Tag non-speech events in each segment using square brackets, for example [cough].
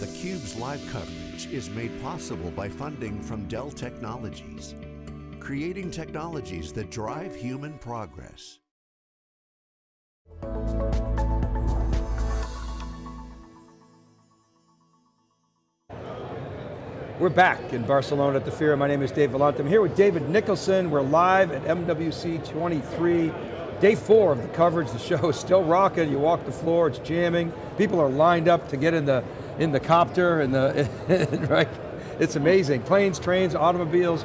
theCUBE's live coverage is made possible by funding from Dell Technologies, creating technologies that drive human progress. We're back in Barcelona at the Fira. My name is Dave Vellante. I'm here with David Nicholson. We're live at MWC 23. Day four of the coverage. The show is still rocking. You walk the floor, it's jamming. People are lined up to get in the in the copter and the [laughs] right. It's amazing. Planes, trains, automobiles,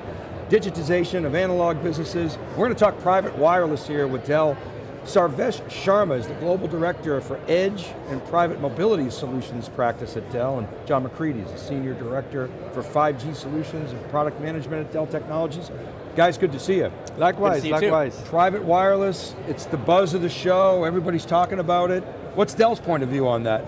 digitization of analog businesses. We're going to talk private wireless here with Dell. Sarvesh Sharma is the Global Director for Edge and Private Mobility Solutions practice at Dell, and John McCready is the Senior Director for 5G Solutions and Product Management at Dell Technologies. Guys, good to see you. Likewise, you likewise. Too. Private wireless, it's the buzz of the show, everybody's talking about it. What's Dell's point of view on that?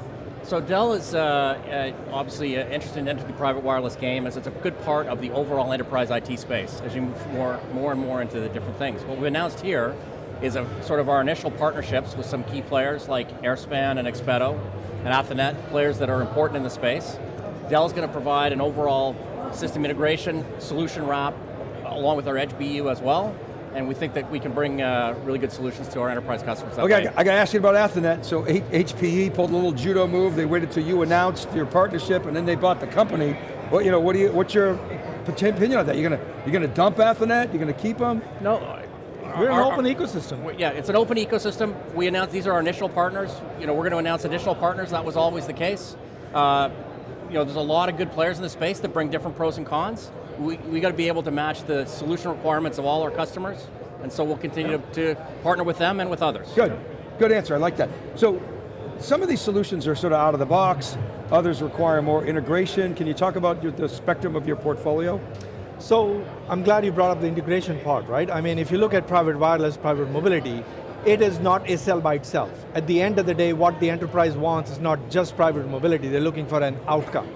So Dell is uh, uh, obviously uh, interested in entering the private wireless game as it's a good part of the overall enterprise IT space as you move more, more and more into the different things. What we've announced here is a, sort of our initial partnerships with some key players like Airspan and Expeto and Athonet, players that are important in the space. Dell's going to provide an overall system integration, solution wrap, along with our Edge BU as well, and we think that we can bring uh, really good solutions to our enterprise customers. okay, way. I got to ask you about Athonet. So HPE pulled a little judo move. They waited till you announced your partnership, and then they bought the company. What you know? What do you? What's your opinion on that? You're going to you're going to dump Athonet? You're going to keep them? No, we're an open ecosystem. Yeah, it's an open ecosystem. We announced these are our initial partners. You know, we're going to announce additional partners. That was always the case. Uh, you know, there's a lot of good players in the space that bring different pros and cons. We, we got to be able to match the solution requirements of all our customers, and so we'll continue to, to partner with them and with others. Good, good answer, I like that. So, some of these solutions are sort of out of the box, others require more integration. Can you talk about the spectrum of your portfolio? So I'm glad you brought up the integration part, right? I mean, if you look at private wireless, private mobility, it is not a cell by itself. At the end of the day, what the enterprise wants is not just private mobility, they're looking for an outcome.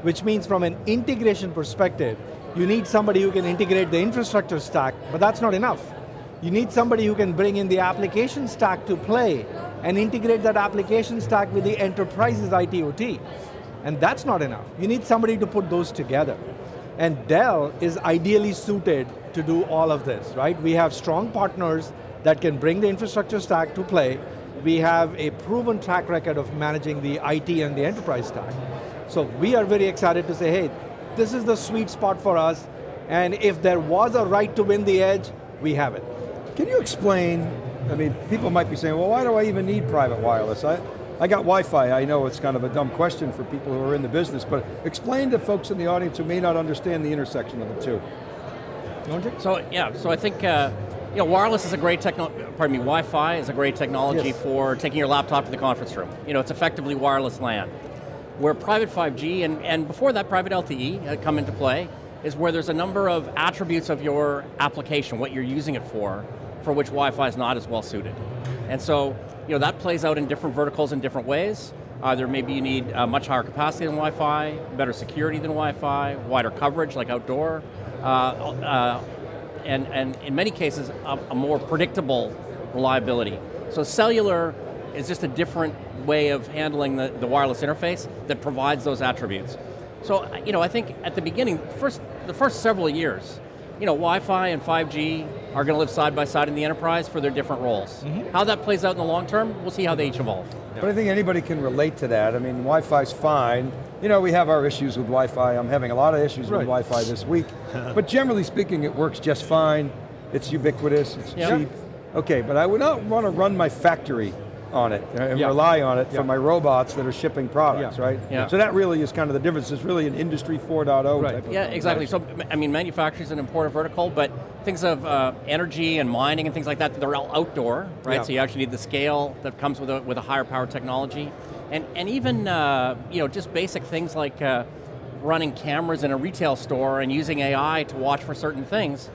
Which means from an integration perspective, you need somebody who can integrate the infrastructure stack, but that's not enough. You need somebody who can bring in the application stack to play and integrate that application stack with the enterprise's IT/OT. And that's not enough. You need somebody to put those together. And Dell is ideally suited to do all of this, right? We have strong partners that can bring the infrastructure stack to play. We have a proven track record of managing the IT and the enterprise stack. So we are very excited to say, hey, this is the sweet spot for us, and if there was a right to win the edge, we have it. Can you explain, I mean, people might be saying, well, why do I even need private wireless? I, I got Wi-Fi, I know it's kind of a dumb question for people who are in the business, but explain to folks in the audience who may not understand the intersection of the two. So yeah, so I think uh, you know, wireless is a great technology, pardon me, Wi-Fi is a great technology yes. for taking your laptop to the conference room. You know, it's effectively wireless LAN. Where private 5G, and, and before that private LTE come into play, is where there's a number of attributes of your application, what you're using it for, for which Wi-Fi is not as well suited. And so, you know, that plays out in different verticals in different ways. Either maybe you need uh, much higher capacity than Wi-Fi, better security than Wi-Fi, wider coverage like outdoor, uh, uh, and, and in many cases, a, a more predictable reliability. So cellular is just a different way of handling the, the wireless interface that provides those attributes. So, you know, I think at the beginning, first, the first several years, you know, Wi-Fi and 5G are going to live side by side in the enterprise for their different roles. Mm -hmm. How that plays out in the long term, we'll see how they each evolve. But I think anybody can relate to that. I mean, Wi-Fi's fine. You know, we have our issues with Wi-Fi. I'm having a lot of issues right. with Wi-Fi this week. [laughs] but generally speaking, it works just fine. It's ubiquitous, it's yep. cheap. Okay, but I would not want to run my factory on it and yeah. rely on it yeah. for my robots that are shipping products, yeah. right? Yeah. So that really is kind of the difference. It's really an industry 4.0 right. type of thing. Right. Yeah, exactly. So, I mean, manufacturing is an important vertical, but things of uh, energy and mining and things like that, they're all outdoor, right? So you actually need the scale that comes with a, with a higher power technology. And, and even, uh, you know, just basic things like uh, running cameras in a retail store and using AI to watch for certain things,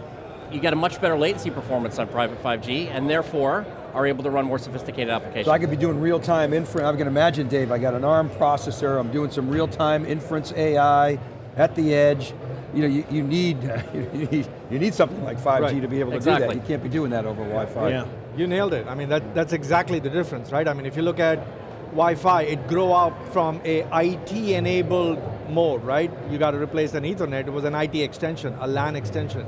you get a much better latency performance on private 5G, and therefore, are able to run more sophisticated applications. So I could be doing real-time inference, I can imagine, Dave, I got an ARM processor, I'm doing some real-time inference AI at the edge. You know, you, you, need, [laughs] you need you need something like 5G right. to be able to exactly. do that. You can't be doing that over Wi-Fi. Yeah. You nailed it. I mean, that, that's exactly the difference, right? I mean, if you look at Wi-Fi, it grew up from a IT-enabled mode, right? You got to replace an Ethernet, it was an IT extension, a LAN extension.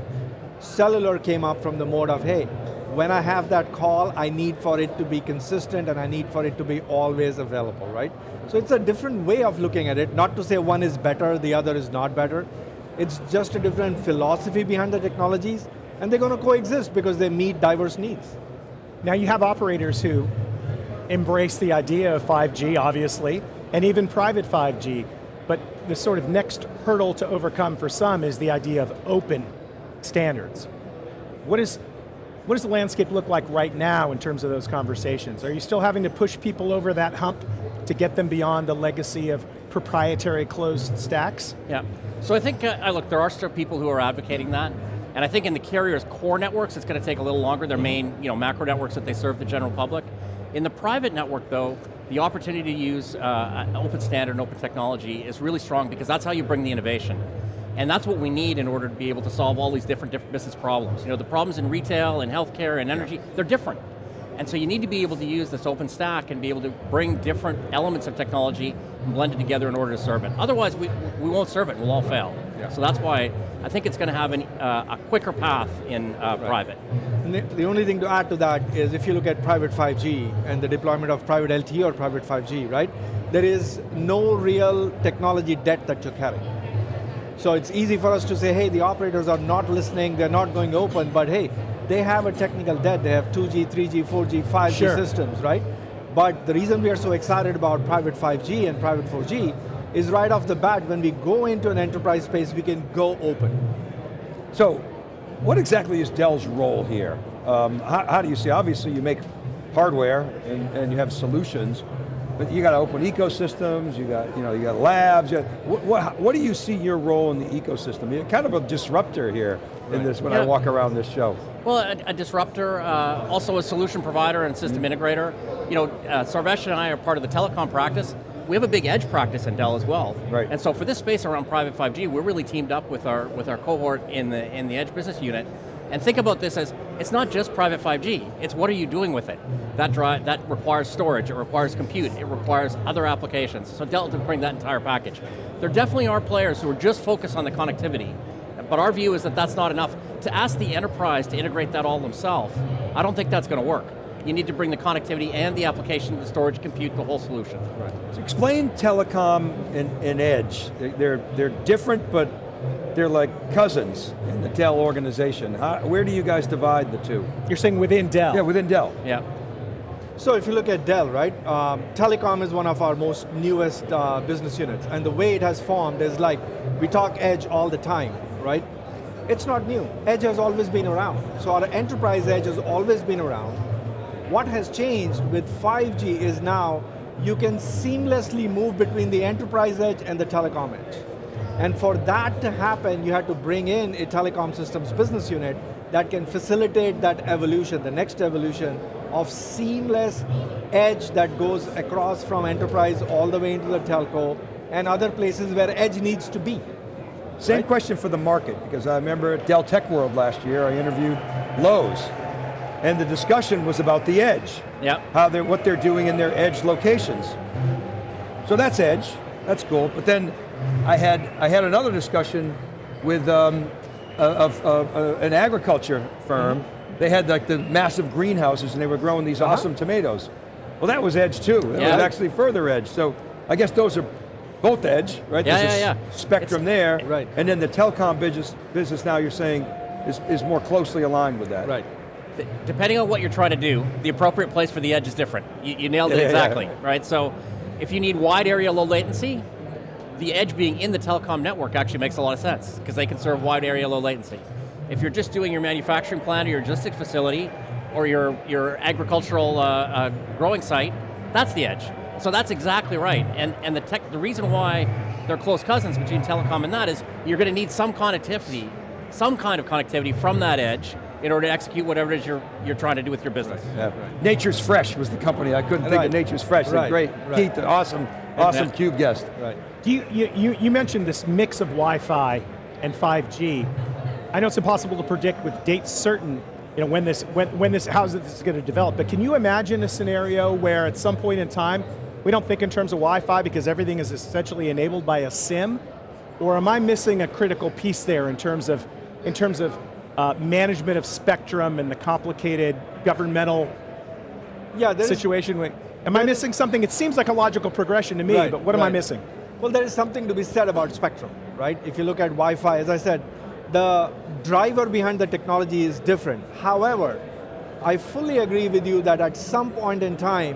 Cellular came up from the mode of, hey, when I have that call, I need for it to be consistent and I need for it to be always available, right? So it's a different way of looking at it, not to say one is better, the other is not better. It's just a different philosophy behind the technologies, and they're going to coexist because they meet diverse needs. Now you have operators who embrace the idea of 5G, obviously, and even private 5G, but the sort of next hurdle to overcome for some is the idea of open standards. What, is, what does the landscape look like right now in terms of those conversations? Are you still having to push people over that hump to get them beyond the legacy of proprietary closed stacks? Yeah, so I think, uh, look, there are still people who are advocating that, and I think in the carrier's core networks, it's going to take a little longer, their main you know, macro networks that they serve the general public. In the private network though, the opportunity to use uh, open standard and open technology is really strong because that's how you bring the innovation. And that's what we need in order to be able to solve all these different, different business problems. You know, the problems in retail and healthcare and energy, they're different. And so you need to be able to use this open stack and be able to bring different elements of technology and blend it together in order to serve it. Otherwise, we, we won't serve it, we'll all fail. Yeah. So that's why I think it's going to have an, uh, a quicker path in uh, right. private. The, the only thing to add to that is if you look at private 5G and the deployment of private LTE or private 5G, right? There is no real technology debt that you're carrying. So it's easy for us to say, hey, the operators are not listening, they're not going open, but hey, they have a technical debt. They have 2G, 3G, 4G, 5G sure. systems, right? But the reason we are so excited about private 5G and private 4G is right off the bat, when we go into an enterprise space, we can go open. So, what exactly is Dell's role here? Um, how, how, do you see, obviously you make hardware and, and you have solutions, but you got to open ecosystems, you got, you know, you got labs, you got, what, what, what, do you see your role in the ecosystem? You're kind of a disruptor here in this when yeah. I walk around this show. Well, a, a disruptor, uh, also a solution provider and system mm -hmm. integrator. You know, uh, Sarvesh and I are part of the telecom practice. We have a big edge practice in Dell as well. Right. And so for this space around private 5G, we're really teamed up with our with our cohort in the in the edge business unit and think about this as, it's not just private 5G, it's what are you doing with it? That, drive, that requires storage, it requires compute, it requires other applications. So Dell to bring that entire package. There definitely are players who are just focused on the connectivity, but our view is that that's not enough. To ask the enterprise to integrate that all themselves, I don't think that's going to work. You need to bring the connectivity and the application, the storage, compute, the whole solution. Right. So explain telecom and, and edge. They're, they're different, but they're like cousins in the Dell organization. How, where do you guys divide the two? You're saying within Dell? Yeah, within Dell. Yeah. So if you look at Dell, right, um, telecom is one of our most newest uh, business units, and the way it has formed is like, we talk edge all the time, right? It's not new. Edge has always been around. So our enterprise edge has always been around. What has changed with 5G is now you can seamlessly move between the enterprise edge and the telecom edge. And for that to happen, you had to bring in a telecom systems business unit that can facilitate that evolution, the next evolution of seamless edge that goes across from enterprise all the way into the telco and other places where edge needs to be. Same right? question for the market, because I remember at Dell Tech World last year, I interviewed Lowe's, and the discussion was about the edge. Yep. How they're, what they're doing in their edge locations. So that's edge, that's cool, but then I had, I had another discussion with um, an agriculture firm. Mm -hmm. They had like the massive greenhouses and they were growing these uh -huh. awesome tomatoes. Well, that was edge too. That yeah. was actually further edge. So I guess those are both edge, right? Yeah, There's yeah, yeah. spectrum it's, there. Right. And then the telecom business, business now you're saying is, is more closely aligned with that. Right. Depending on what you're trying to do, the appropriate place for the edge is different. You, you nailed it yeah, exactly, yeah. right? So if you need wide area low latency, the edge being in the telecom network actually makes a lot of sense, because they can serve wide area, low latency. If you're just doing your manufacturing plant or your logistics facility, or your, your agricultural uh, uh, growing site, that's the edge. So that's exactly right. And, and the, tech, the reason why they're close cousins between telecom and that is you're going to need some connectivity, some kind of connectivity from that edge in order to execute whatever it is you're, you're trying to do with your business. Yeah. Right. Nature's Fresh was the company. I couldn't right. think of Nature's Fresh. Right. Great, right. Keith, awesome, [laughs] awesome CUBE guest. Right. Do you, you, you mentioned this mix of Wi-Fi and 5G. I know it's impossible to predict with dates certain you know, when this, when, when this, how this is going to develop, but can you imagine a scenario where at some point in time, we don't think in terms of Wi-Fi because everything is essentially enabled by a SIM? Or am I missing a critical piece there in terms of, in terms of uh, management of spectrum and the complicated governmental yeah, situation? Wait, Am I missing something? It seems like a logical progression to me, Right, but what am I missing? Well, there is something to be said about spectrum, right? If you look at Wi-Fi, as I said, the driver behind the technology is different. However, I fully agree with you that at some point in time,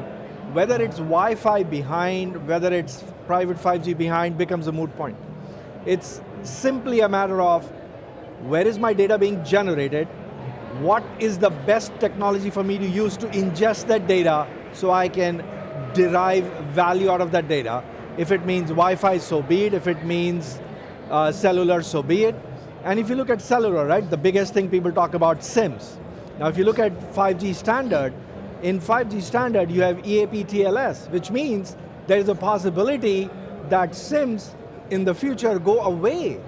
whether it's Wi-Fi behind, whether it's private 5G behind, becomes a moot point. It's simply a matter of where is my data being generated, what is the best technology for me to use to ingest that data so I can derive value out of that data. If it means Wi-Fi, so be it. If it means uh, cellular, so be it. And if you look at cellular, right, the biggest thing people talk about SIMs. Now if you look at 5G standard, in 5G standard you have EAP TLS, which means there is a possibility that SIMs in the future go away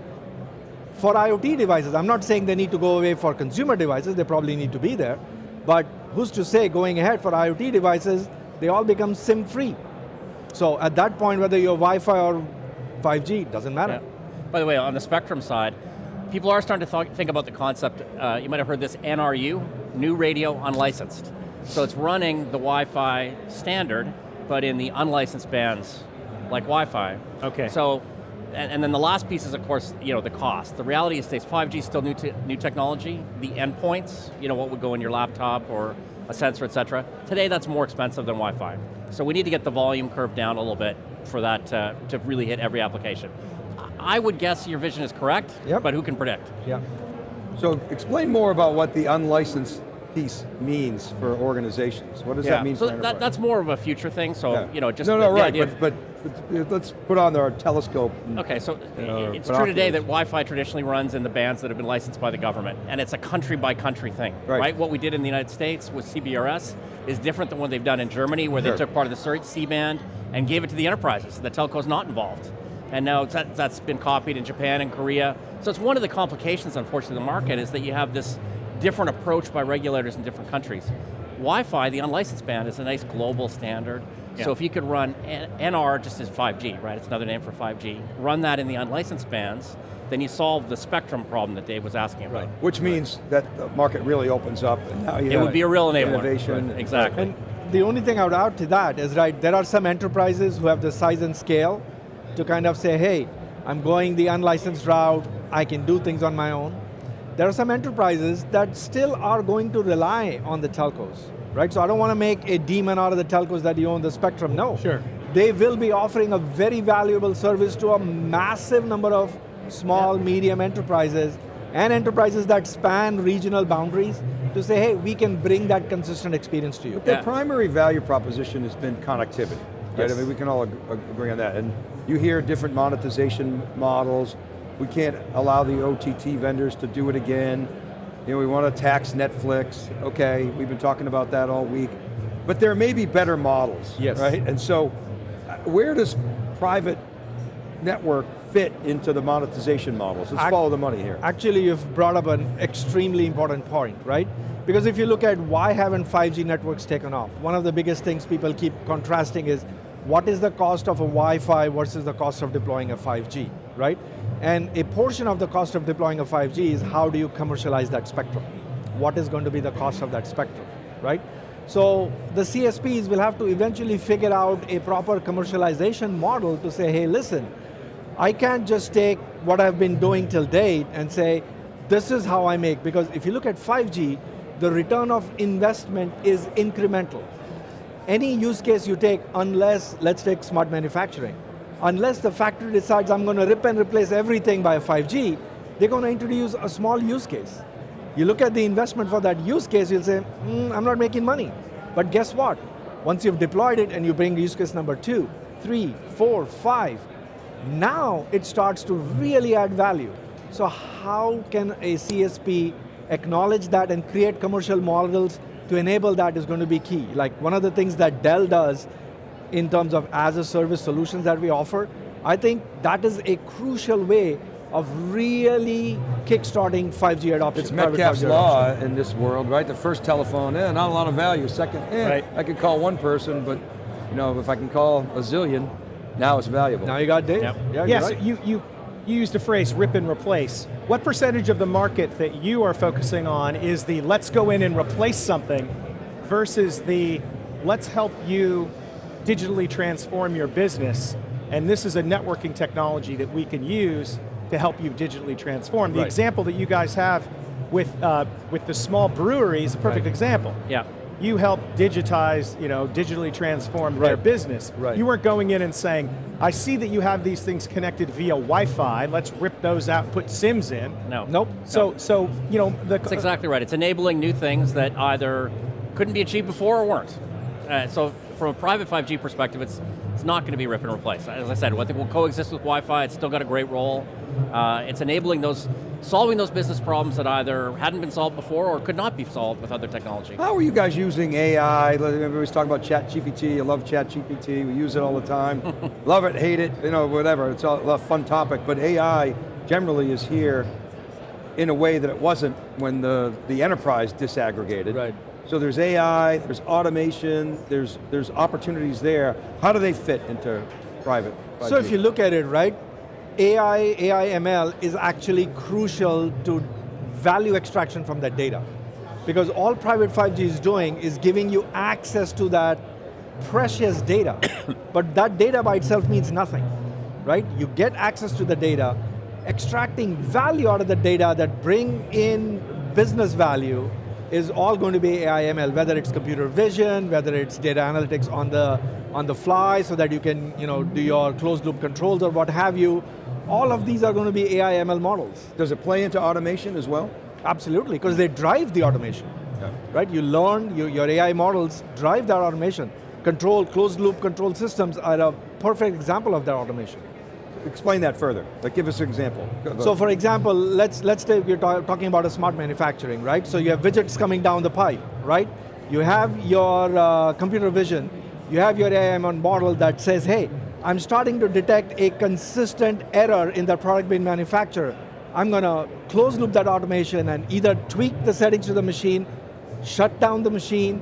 for IoT devices. I'm not saying they need to go away for consumer devices, they probably need to be there, but who's to say going ahead for IoT devices, they all become SIM free. So at that point, whether you're Wi-Fi or 5G, doesn't matter. Yeah. By the way, on the spectrum side, people are starting to th think about the concept, uh, you might have heard this NRU, New Radio Unlicensed. So it's running the Wi-Fi standard, but in the unlicensed bands, like Wi-Fi. Okay. So, and, and then the last piece is, of course, you know, the cost. The reality is, stays 5G is still new, te new technology. The endpoints, you know, what would go in your laptop or a sensor, et cetera. Today, that's more expensive than Wi-Fi. So we need to get the volume curve down a little bit for that uh, to really hit every application. I would guess your vision is correct, Yep. but who can predict? Yeah. So explain more about what the unlicensed piece means for organizations. What does that mean So for that, that's more of a future thing, so, Yeah. you know, just No, the, no, right, idea but, but let's put on our telescope. and- Okay, so uh, you know, it's true today that. Wi-Fi traditionally runs in the bands that have been licensed by the government, and it's a country by country thing, Right. right? What we did in the United States with CBRS is different than what they've done in Germany, where Sure. they took part of the C-band and gave it to the enterprises. The telco's not involved. And now that, that's been copied in Japan and Korea. So it's one of the complications, unfortunately, of the market is that you have this different approach by regulators in different countries. Wi-Fi, the unlicensed band, is a nice global standard. Yeah. So if you could run NR just as 5G, right? It's another name for 5G. Run that in the unlicensed bands, then you solve the spectrum problem that Dave was asking about. Right. Which means that the market really opens up and now you It would be a real enabler. Innovation. Right, exactly. And the only thing I would add to that is, right, there are some enterprises who have the size and scale to kind of say, hey, I'm going the unlicensed route, I can do things on my own. There are some enterprises that still are going to rely on the telcos, right? So I don't want to make a demon out of the telcos that you own the spectrum, no. Sure. They will be offering a very valuable service to a massive number of small, medium enterprises and enterprises that span regional boundaries to say, hey, we can bring that consistent experience to you. Their Yeah. primary value proposition has been connectivity, right? Yes. I mean, we can all agree on that. And you hear different monetization models. We can't allow the OTT vendors to do it again. You know, we want to tax Netflix. Okay, we've been talking about that all week. But there may be better models, Yes. right? And so, uh, where does private network fit into the monetization models? Let's Ac- follow the money here. Actually, you've brought up an extremely important point, right? Because if you look at why haven't 5G networks taken off, one of the biggest things people keep contrasting is what is the cost of a Wi-Fi versus the cost of deploying a 5G, right? And a portion of the cost of deploying a 5G is how do you commercialize that spectrum? What is going to be the cost of that spectrum, right? So the CSPs will have to eventually figure out a proper commercialization model to say, hey, listen, I can't just take what I've been doing till date and say, this is how I make, because if you look at 5G, the return of investment is incremental. Any use case you take, unless, let's take smart manufacturing, unless the factory decides I'm going to rip and replace everything by 5G, they're going to introduce a small use case. You look at the investment for that use case, you'll say, "Hmm, I'm not making money. But guess what? Once you've deployed it and you bring use case number two, three, four, five, now it starts to really add value. So how can a CSP acknowledge that and create commercial models to enable that is going to be key. Like one of the things that Dell does in terms of as a service solutions that we offer, I think that is a crucial way of really kickstarting 5G adoption. It's private Metcalfe's law adoption. in this world, right? The first telephone, eh, not a lot of value. Second, eh, Right. I could call one person, but You know, if I can call a zillion, now it's valuable. Now you got Dave. Yep. Yeah, Yes, you're right. you, you, you used a phrase, rip and replace. What percentage of the market that you are focusing on is the let's go in and replace something versus the let's help you digitally transform your business and this is a networking technology that we can use to help you digitally transform. The Right. example that you guys have with, uh, with the small brewery is a perfect Right. example. Yeah. You help digitize, you know, digitally transform their business. Right. You weren't going in and saying, I see that you have these things connected via Wi-Fi, let's rip those out and put SIMs in. No. Nope. So, so you know, the, That's exactly right. It's enabling new things that either couldn't be achieved before or weren't. Uh, so from a private 5G perspective, it's it's not going to be rip and replace. As I said, I think we'll coexist with Wi-Fi. It's still got a great role. Uh, it's enabling those, solving those business problems that either hadn't been solved before or could not be solved with other technology. How are you guys using AI? Everybody's talking about ChatGPT, I love ChatGPT, We use it all the time. [laughs] love it, hate it, you know, whatever. It's a fun topic. But AI generally is here in a way that it wasn't when the, the enterprise disaggregated. Right. So there's AI, there's automation, there's, there's opportunities there. How do they fit into private 5G? So if you look at it, right, AI, AI ML is actually crucial to value extraction from that data. Because all private 5G is doing is giving you access to that precious data. [coughs] but that data by itself means nothing, right? You get access to the data, extracting value out of the data that bring in business value is all going to be AI ML, whether it's computer vision, whether it's data analytics on the, on the fly so that you can you know, do your closed loop controls or what have you. All of these are going to be AI ML models. Does it play into automation as well? Absolutely, because they drive the automation. Yeah. Right, you learn, you, your AI models drive that automation. Control, closed loop control systems are a perfect example of that automation. Explain that further. Like give us an example. Go- go. So for example, let's, let's take, we're ta- talking about a smart manufacturing, right? So you have widgets coming down the pipe, right? You have your uh, computer vision, you have your AI model that says, hey, I'm starting to detect a consistent error in the product being manufactured. I'm going to close loop that automation and either tweak the settings to the machine, shut down the machine,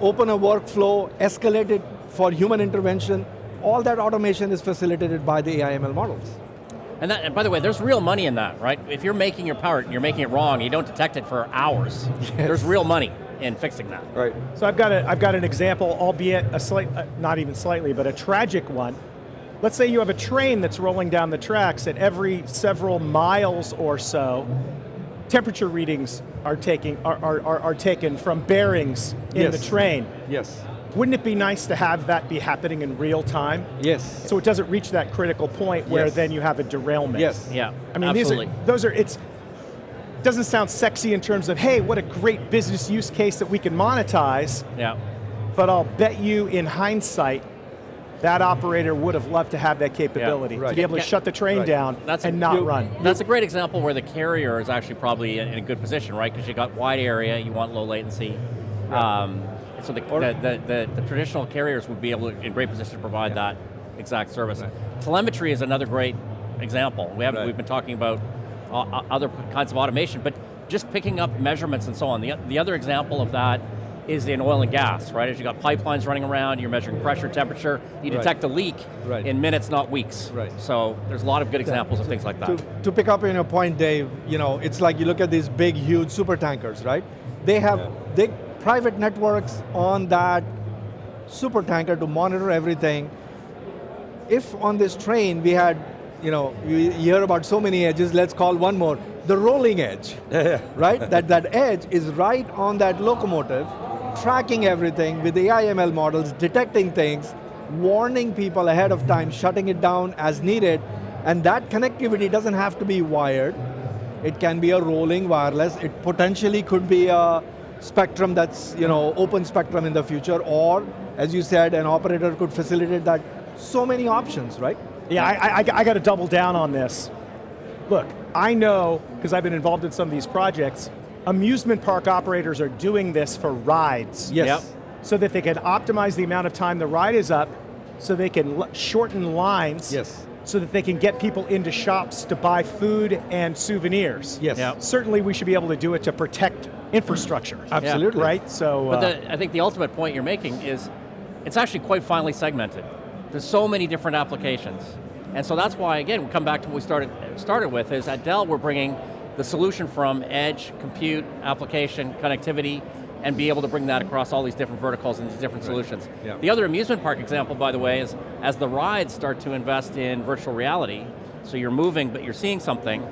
open a workflow, escalate it for human intervention. All that automation is facilitated by the AI ML models. And, that, and by the way, there's real money in that, right? If you're making your power, you're making it wrong, you don't detect it for hours. [laughs] There's real money in fixing that. Right. So I've got, a, I've got an example, albeit a slight, uh, not even slightly, but a tragic one. Let's say you have a train that's rolling down the tracks at every several miles or so, temperature readings are, taking, are, are, are, are taken from bearings in Yes. the train. Yes. Wouldn't it be nice to have that be happening in real time? Yes. So it doesn't reach that critical point where Yes. then you have a derailment. Yes. Yeah, I mean, absolutely. these are, those are, it's, doesn't sound sexy in terms of, hey, what a great business use case that we can monetize, yeah. but I'll bet you in hindsight, that operator would have loved to have that capability, right. to be able to Yeah. shut the train Right. down That's a- and not you- run. That's a great example where the carrier is actually probably in in a good position, right? Because you got wide area, you want low latency. Um, so the, the, the, the, traditional carriers would be able to, in great position to provide that exact service. Telemetry is another great example. We haven't, Right. we've been talking about uh, uh, other kinds of automation, but just picking up measurements and so on. The, the other example of that is in oil and gas, right? As you got pipelines running around, you're measuring pressure, temperature, you Right. detect a leak Right. in minutes, not weeks. Right. So there's a lot of good examples of things like that. To, to pick up on your point, Dave, you know, it's like you look at these big, huge super tankers, right? They have big private networks on that super tanker to monitor everything. If on this train we had, you know, you hear about so many edges, let's call one more, the rolling edge, [laughs] right? that, that edge is right on that locomotive, tracking everything with the AI ML models, detecting things, warning people ahead of time, shutting it down as needed, and that connectivity doesn't have to be wired. It can be a rolling wireless. It potentially could be a spectrum that's you know open spectrum in the future, or as you said, an operator could facilitate that. So many options, right? Yeah, I, I, I got to double down on this. Look, I know, because I've been involved in some of these projects, amusement park operators are doing this for rides. Yes. Yep. So that they can optimize the amount of time the ride is up, so they can shorten lines. Yes. So that they can get people into shops to buy food and souvenirs. Yes. Yeah. Certainly we should be able to do it to protect infrastructure. Absolutely. Right? So, But uh, the, I think the ultimate point you're making is it's actually quite finely segmented. There's so many different applications. And so that's why, again, we come back to what we started, started with, is at Dell we're bringing the solution from edge, compute, application, connectivity, and be able to bring that across all these different verticals and these different solutions. Yeah. The other amusement park example, by the way, is as the rides start to invest in virtual reality, so you're moving but you're seeing something,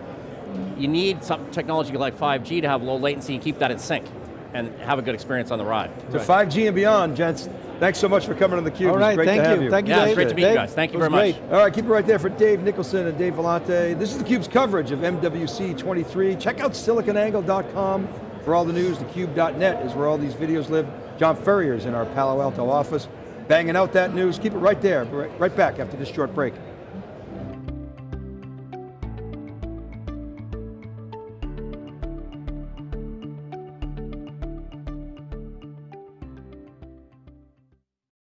you need some technology like 5G to have low latency and keep that in sync and have a good experience on the ride. To 5G and beyond, gents. Thanks so much for coming on theCUBE. All right, great thank you. you. Thank you, Yeah, it's Dave. great to meet you guys. Thank you very much. great. All right, keep it right there for Dave Nicholson and Dave Vellante. This is theCUBE's coverage of MWC 23. Check out siliconangle.com for all the news. TheCube.net is where all these videos live. John Furrier's in our Palo Alto office, banging out that news. Keep it right there. Right right back after this short break.